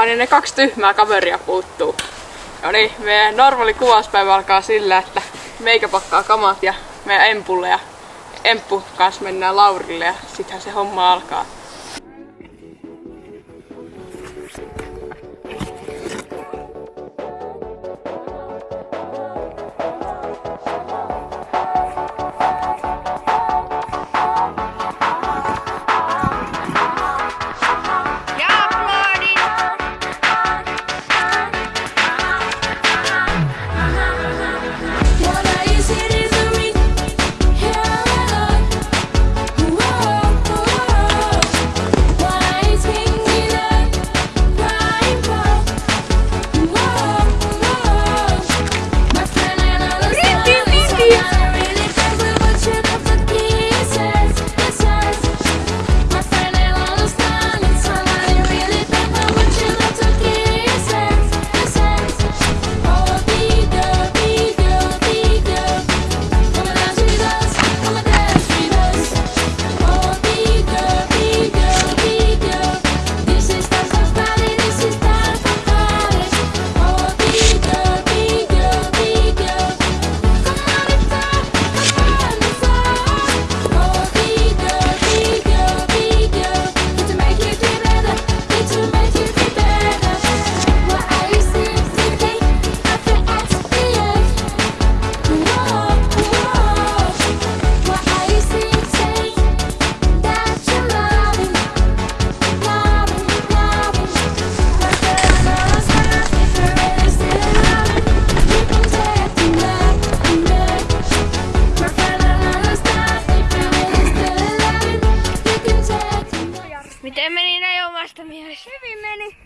Aina ne kaksi tyhmää kaveria puuttuu. No niin, meidän normaali kuvauspäivä alkaa sillä, että meikä pakkaa kamat ja meidän Empulle ja Emppu kanssa mennään Laurille ja sittenhän se homma alkaa. Meni näin omasta mielestä? Hyvin meni.